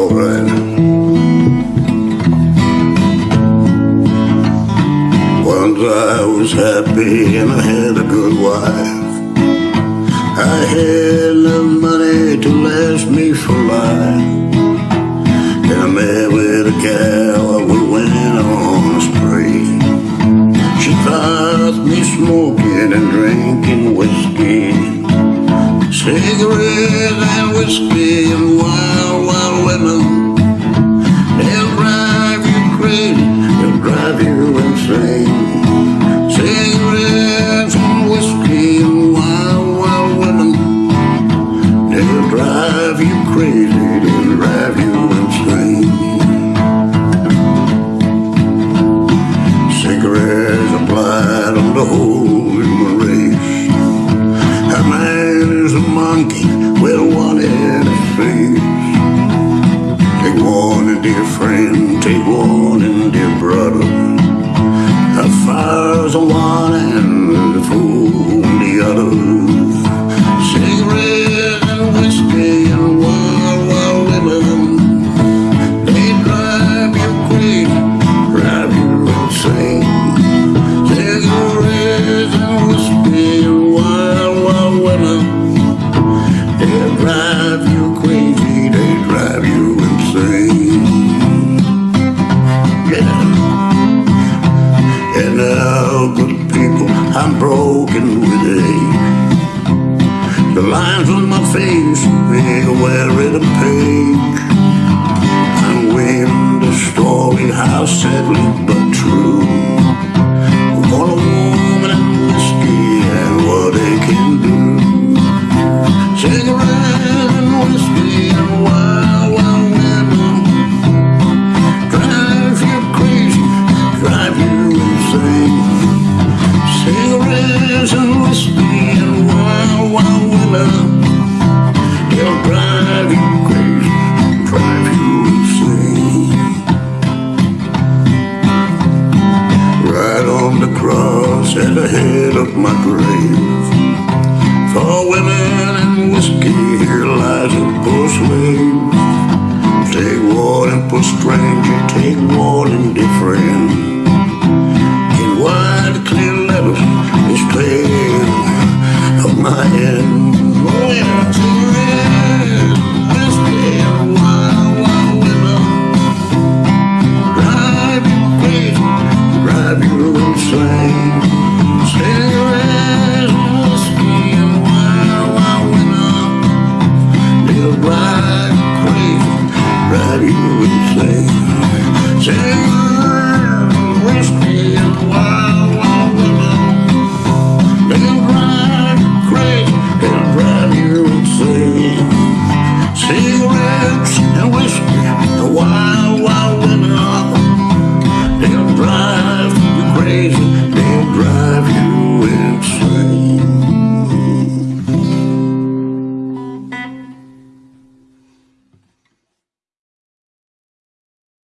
alright. Once I was happy and I had a good wife. I had enough money to last me for life. And I met with a gal, we went on a spree. She taught me smoking and drinking whiskey, cigarettes and whiskey and wild, crazy, broken age. The lines on my face, they wear it a page. I'm weaving the story, how sadly and whiskey and wild, wild women. They'll drive you crazy, drive you insane. Write on the cross at the head of my grave. For women and whiskey, here lies a poor slave. Take warning, poor stranger, take warning, dear friend. My end. Oh yeah. Drive you crazy, drive you insane.